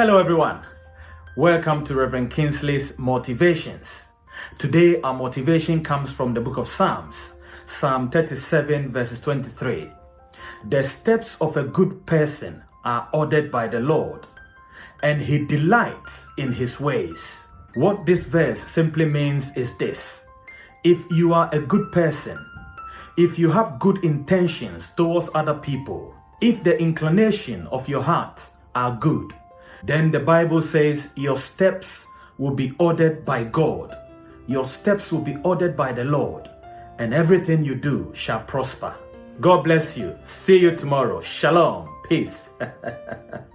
Hello, everyone. Welcome to Reverend Kingsley's Motivations. Today, our motivation comes from the book of Psalms, Psalm 37, verses 23. The steps of a good person are ordered by the Lord, and he delights in his ways. What this verse simply means is this if you are a good person, if you have good intentions towards other people, if the inclination of your heart are good, then the Bible says your steps will be ordered by God. Your steps will be ordered by the Lord, and everything you do shall prosper. God bless you. See you tomorrow. Shalom. Peace.